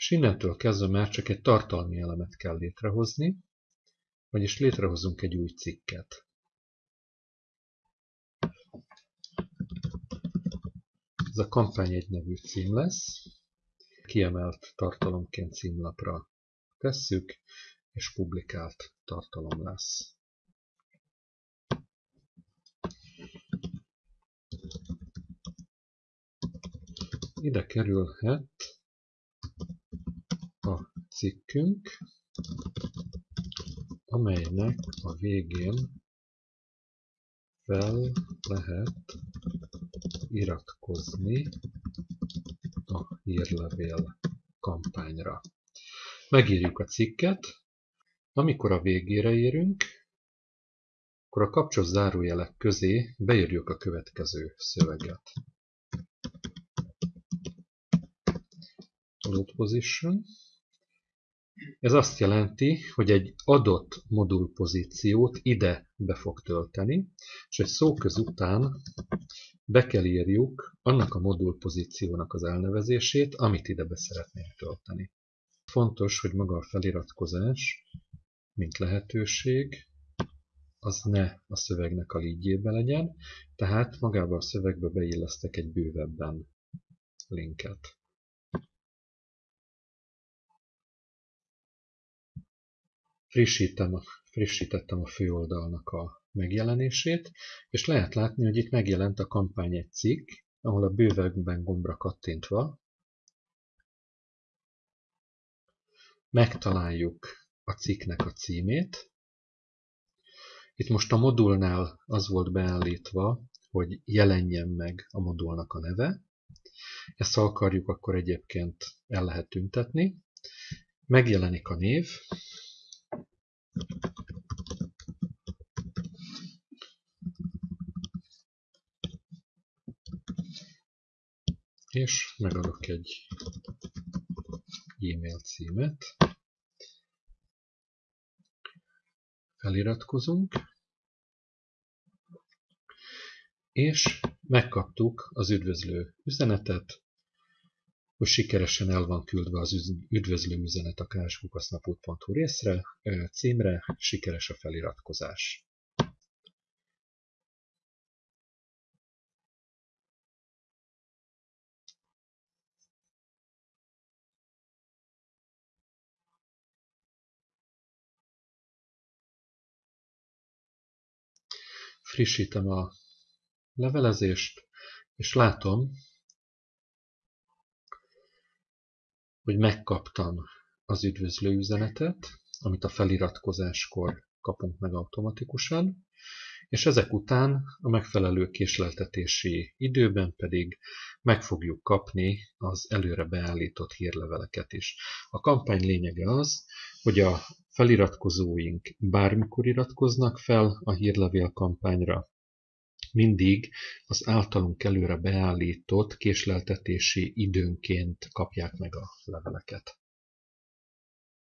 És innentől kezdve már csak egy tartalmi elemet kell létrehozni, vagyis létrehozunk egy új cikket. Ez a kampány egy nevű cím lesz, kiemelt tartalomként címlapra tesszük, és publikált tartalom lesz. Ide kerülhet cikkünk, amelynek a végén fel lehet iratkozni a hírlevél kampányra. Megírjuk a cikket, amikor a végére érünk, akkor a kapcsos zárójelek közé beírjuk a következő szöveget. Load position. Ez azt jelenti, hogy egy adott modulpozíciót ide be fog tölteni, és egy szóköz után be kell írjuk annak a modulpozíciónak az elnevezését, amit ide be szeretnénk tölteni. Fontos, hogy maga a feliratkozás, mint lehetőség, az ne a szövegnek a lígyébe legyen, tehát magába a szövegbe beillesztek egy bővebben linket. Frissítem, frissítettem a főoldalnak a megjelenését, és lehet látni, hogy itt megjelent a kampány egy cikk, ahol a bővebben gombra kattintva megtaláljuk a cikknek a címét. Itt most a modulnál az volt beállítva, hogy jelenjen meg a modulnak a neve. Ezt ha akarjuk, akkor egyébként el lehet tüntetni. Megjelenik a név, és megadok egy e-mail címet, feliratkozunk, és megkaptuk az üdvözlő üzenetet, hogy sikeresen el van küldve az üdvözlő üzenet a kárskukasznapút.hu részre, címre, sikeres a feliratkozás. Frissítem a levelezést, és látom, hogy megkaptam az üdvözlő üzenetet, amit a feliratkozáskor kapunk meg automatikusan, és ezek után a megfelelő késleltetési időben pedig meg fogjuk kapni az előre beállított hírleveleket is. A kampány lényege az, hogy a feliratkozóink bármikor iratkoznak fel a hírlevél kampányra, mindig az általunk előre beállított késleltetési időnként kapják meg a leveleket.